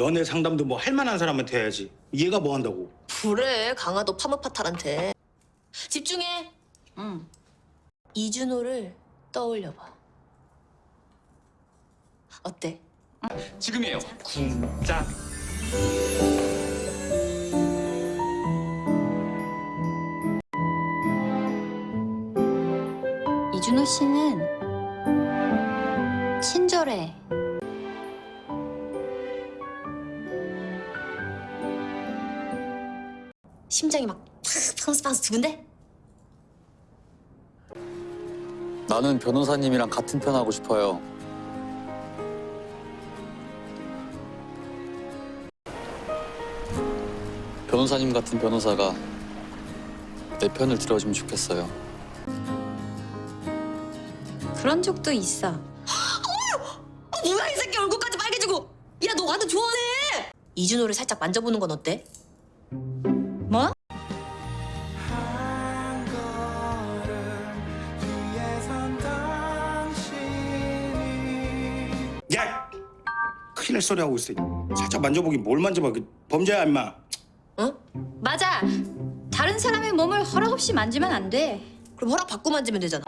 연애 상담도 뭐 할 만한 사람한테 해야지. 얘가 뭐 한다고? 그래 강화도 파무파탈한테 집중해 응. 이준호를 떠올려봐 어때? 지금이에요. 쿵짝. 이준호 씨는 친절해. 심장이 막 팡스 팡스 두근데? 나는 변호사님이랑 같은 편 하고 싶어요. 변호사님 같은 변호사가 내 편을 들어주면 좋겠어요. 그런 적도 있어. 어, 뭐야 이 새끼 얼굴까지 빨개지고 야 너 완전 좋아하네 이준호를 살짝 만져보는 건 어때? 날 소리 하고 있어. 살짝 만져보긴 뭘 만져봐. 그 범죄야 임마. 어? 맞아. 다른 사람의 몸을 허락 없이 만지면 안 돼. 그럼 허락 받고 만지면 되잖아